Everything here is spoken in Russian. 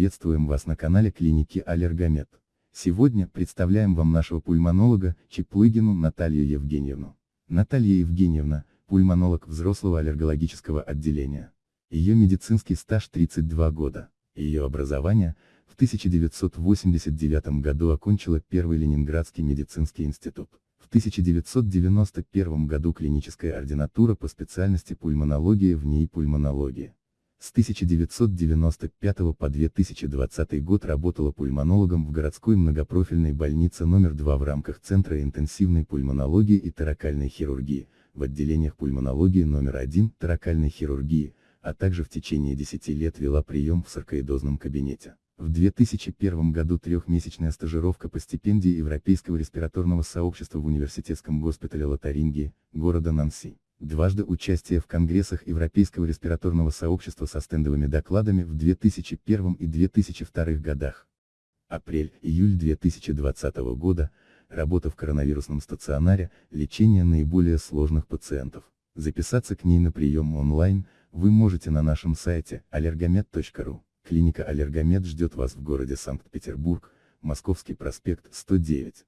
Приветствуем вас на канале клиники Аллергомед. Сегодня представляем вам нашего пульмонолога, Чеплыгину Наталью Евгеньевну. Наталья Евгеньевна, пульмонолог взрослого аллергологического отделения. Ее медицинский стаж 32 года. Ее образование, в 1989 году окончила Первый Ленинградский медицинский институт. В 1991 году клиническая ординатура по специальности пульмонология в ней пульмонология. С 1995 по 2020 год работала пульмонологом в городской многопрофильной больнице номер 2 в рамках Центра интенсивной пульмонологии и таракальной хирургии, в отделениях пульмонологии номер 1 таракальной хирургии, а также в течение 10 лет вела прием в саркоидозном кабинете. В 2001 году трехмесячная стажировка по стипендии Европейского респираторного сообщества в университетском госпитале Лотарингии, города Нанси. Дважды участие в конгрессах Европейского респираторного сообщества со стендовыми докладами в 2001 и 2002 годах. Апрель-июль 2020 года, работа в коронавирусном стационаре, лечение наиболее сложных пациентов. Записаться к ней на прием онлайн, вы можете на нашем сайте allergomed.ru. Клиника Аллергомед ждет вас в городе Санкт-Петербург, Московский проспект 109.